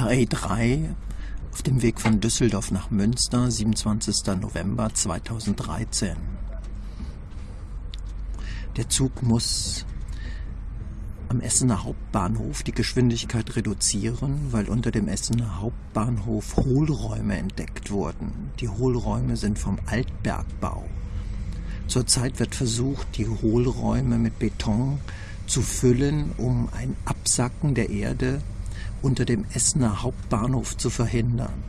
RE3 auf dem Weg von Düsseldorf nach Münster, 27. November 2013. Der Zug muss am Essener Hauptbahnhof die Geschwindigkeit reduzieren, weil unter dem Essener Hauptbahnhof Hohlräume entdeckt wurden. Die Hohlräume sind vom Altbergbau. Zurzeit wird versucht, die Hohlräume mit Beton zu füllen, um ein Absacken der Erde unter dem Essener Hauptbahnhof zu verhindern.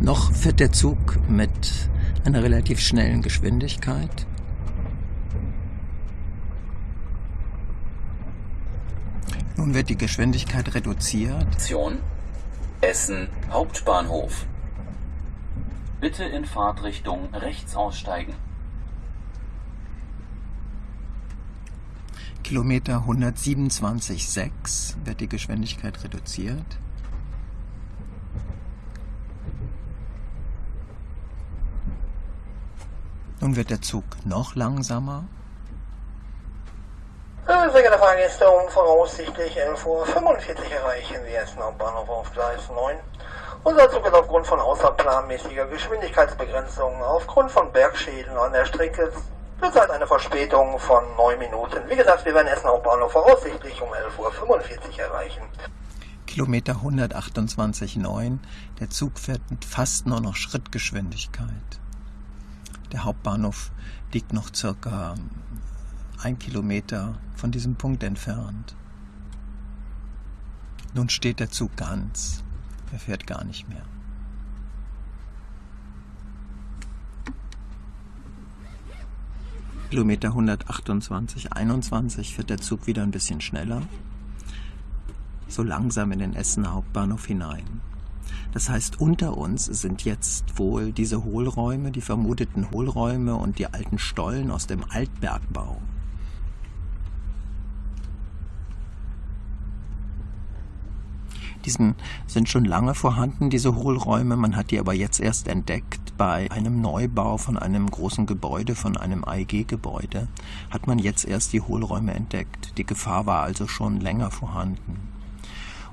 Noch fährt der Zug mit einer relativ schnellen Geschwindigkeit. Nun wird die Geschwindigkeit reduziert. Station Essen Hauptbahnhof. Bitte in Fahrtrichtung rechts aussteigen. Kilometer 127,6 wird die Geschwindigkeit reduziert. Nun wird der Zug noch langsamer. Sehr geehrte Fahrgäste, voraussichtlich 11.45 Uhr erreichen Sie Essen Hauptbahnhof auf Gleis 9. Unser Zug ist aufgrund von außerplanmäßiger Geschwindigkeitsbegrenzungen aufgrund von Bergschäden an der Strecke zurzeit eine Verspätung von 9 Minuten. Wie gesagt, wir werden Essen Hauptbahnhof voraussichtlich um 11.45 Uhr erreichen. Kilometer 128,9. Der Zug fährt mit fast nur noch Schrittgeschwindigkeit. Der Hauptbahnhof liegt noch circa ein Kilometer von diesem Punkt entfernt. Nun steht der Zug ganz. Er fährt gar nicht mehr. Kilometer 128, 21 fährt der Zug wieder ein bisschen schneller. So langsam in den Essener Hauptbahnhof hinein. Das heißt, unter uns sind jetzt wohl diese Hohlräume, die vermuteten Hohlräume und die alten Stollen aus dem Altbergbau. Diesen sind schon lange vorhanden, diese Hohlräume. Man hat die aber jetzt erst entdeckt bei einem Neubau von einem großen Gebäude, von einem AEG-Gebäude. Hat man jetzt erst die Hohlräume entdeckt. Die Gefahr war also schon länger vorhanden.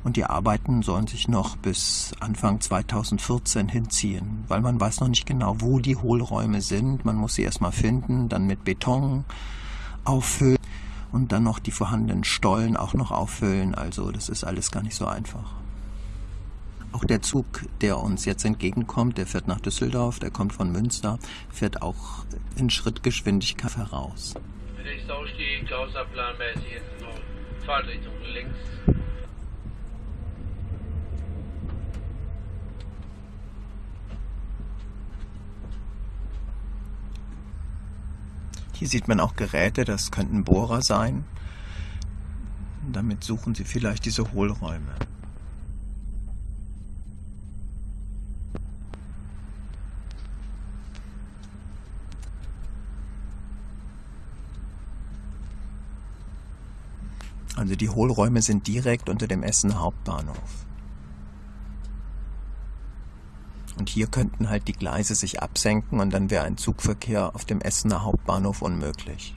Und die Arbeiten sollen sich noch bis Anfang 2014 hinziehen, weil man weiß noch nicht genau, wo die Hohlräume sind. Man muss sie erstmal finden, dann mit Beton auffüllen und dann noch die vorhandenen Stollen auch noch auffüllen. Also das ist alles gar nicht so einfach. Auch der Zug, der uns jetzt entgegenkommt, der fährt nach Düsseldorf, der kommt von Münster, fährt auch in Schrittgeschwindigkeit heraus. Nächster Ausstieg, außerplanmäßig jetzt noch Fahrtrichtung links. Hier sieht man auch Geräte, das könnten Bohrer sein. Damit suchen sie vielleicht diese Hohlräume. Also die Hohlräume sind direkt unter dem Essener Hauptbahnhof. Und hier könnten halt die Gleise sich absenken und dann wäre ein Zugverkehr auf dem Essener Hauptbahnhof unmöglich.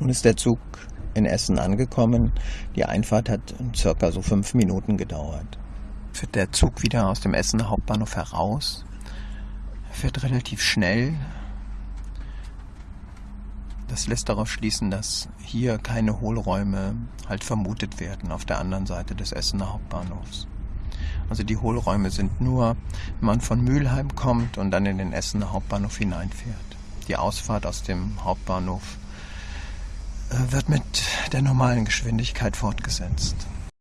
Nun ist der Zug in Essen angekommen. Die Einfahrt hat circa so fünf Minuten gedauert. Fährt der Zug wieder aus dem Essener Hauptbahnhof heraus. Er fährt relativ schnell. Das lässt darauf schließen, dass hier keine Hohlräume halt vermutet werden auf der anderen Seite des Essener Hauptbahnhofs. Also die Hohlräume sind nur, wenn man von Mülheim kommt und dann in den Essener Hauptbahnhof hineinfährt. Die Ausfahrt aus dem Hauptbahnhof wird mit der normalen Geschwindigkeit fortgesetzt.